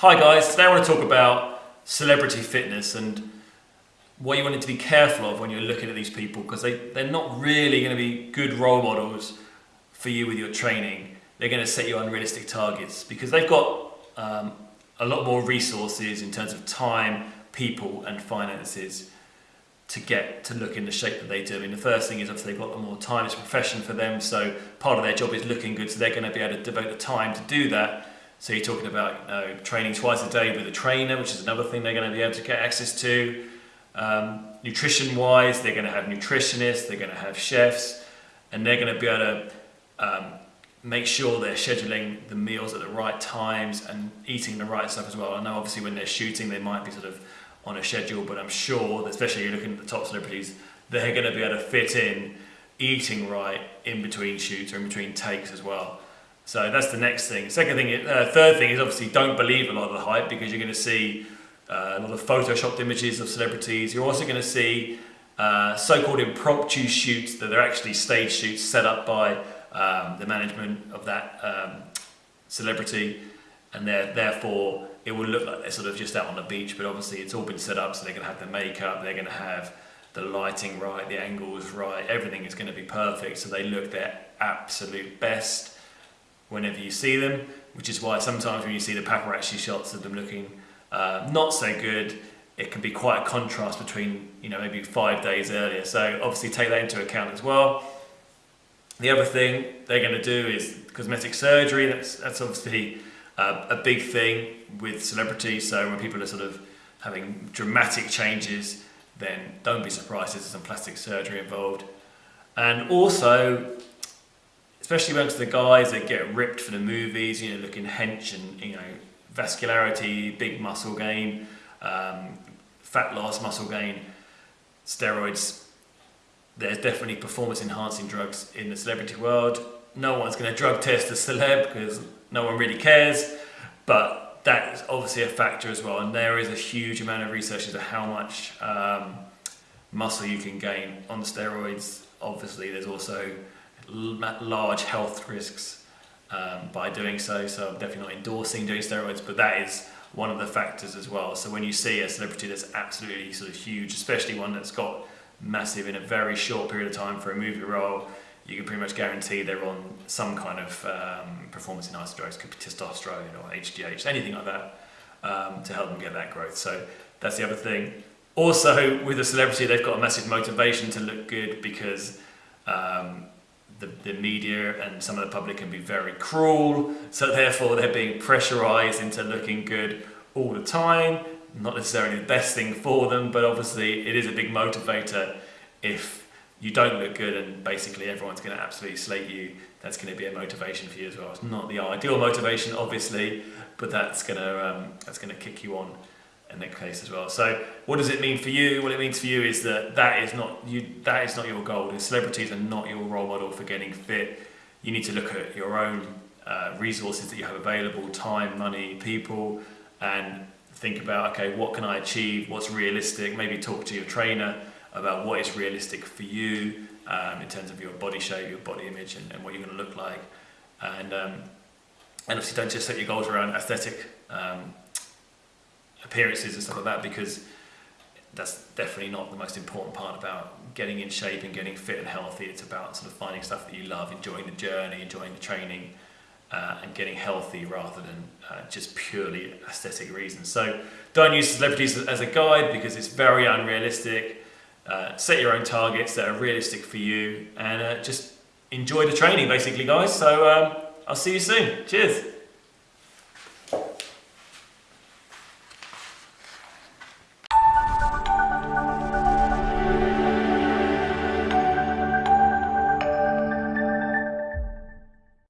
Hi guys, today I want to talk about celebrity fitness and what you want to be careful of when you're looking at these people because they, they're not really going to be good role models for you with your training. They're going to set you unrealistic targets because they've got um, a lot more resources in terms of time, people and finances to get to look in the shape that they do. I mean, the first thing is obviously they've got more time, it's a profession for them, so part of their job is looking good, so they're going to be able to devote the time to do that so you're talking about you know, training twice a day with a trainer, which is another thing they're going to be able to get access to. Um, Nutrition-wise, they're going to have nutritionists, they're going to have chefs, and they're going to be able to um, make sure they're scheduling the meals at the right times and eating the right stuff as well. I know obviously when they're shooting, they might be sort of on a schedule, but I'm sure, especially you're looking at the top celebrities, they're going to be able to fit in eating right in between shoots or in between takes as well. So that's the next thing. Second thing, uh, third thing is obviously don't believe a lot of the hype because you're going to see uh, a lot of photoshopped images of celebrities. You're also going to see uh, so-called impromptu shoots that are actually stage shoots set up by um, the management of that um, celebrity and therefore it will look like they're sort of just out on the beach but obviously it's all been set up so they're going to have the makeup, they're going to have the lighting right, the angles right, everything is going to be perfect so they look their absolute best whenever you see them, which is why sometimes when you see the paparazzi shots of them looking uh, not so good, it can be quite a contrast between, you know, maybe five days earlier. So obviously take that into account as well. The other thing they're going to do is cosmetic surgery. That's, that's obviously uh, a big thing with celebrities. So when people are sort of having dramatic changes, then don't be surprised if there's some plastic surgery involved. And also, especially amongst the guys that get ripped for the movies, you know, looking hench and, you know, vascularity, big muscle gain, um, fat loss, muscle gain, steroids. There's definitely performance enhancing drugs in the celebrity world. No one's going to drug test a celeb because no one really cares, but that's obviously a factor as well. And there is a huge amount of research into how much um, muscle you can gain on steroids. Obviously, there's also large health risks um, by doing so. So I'm definitely not endorsing doing steroids, but that is one of the factors as well. So when you see a celebrity that's absolutely sort of huge, especially one that's got massive in a very short period of time for a movie role, you can pretty much guarantee they're on some kind of um, performance enhancing drugs, could be testosterone or HGH, anything like that, um, to help them get that growth. So that's the other thing. Also, with a celebrity, they've got a massive motivation to look good because um, the, the media and some of the public can be very cruel, so therefore they're being pressurized into looking good all the time. Not necessarily the best thing for them, but obviously it is a big motivator if you don't look good and basically everyone's going to absolutely slate you. That's going to be a motivation for you as well. It's not the ideal motivation, obviously, but that's going to um, that's going to kick you on in that case as well. So what does it mean for you? What it means for you is that that is not you that is not your goal. The celebrities are not your role model for getting fit. You need to look at your own uh, resources that you have available, time, money, people, and think about, okay, what can I achieve? What's realistic? Maybe talk to your trainer about what is realistic for you um, in terms of your body shape, your body image, and, and what you're going to look like. And, um, and obviously don't just set your goals around aesthetic um, appearances and stuff like that because that's definitely not the most important part about getting in shape and getting fit and healthy. It's about sort of finding stuff that you love, enjoying the journey, enjoying the training, uh, and getting healthy rather than uh, just purely aesthetic reasons. So don't use celebrities as a guide because it's very unrealistic. Uh, set your own targets that are realistic for you and uh, just enjoy the training basically guys. So um, I'll see you soon. Cheers.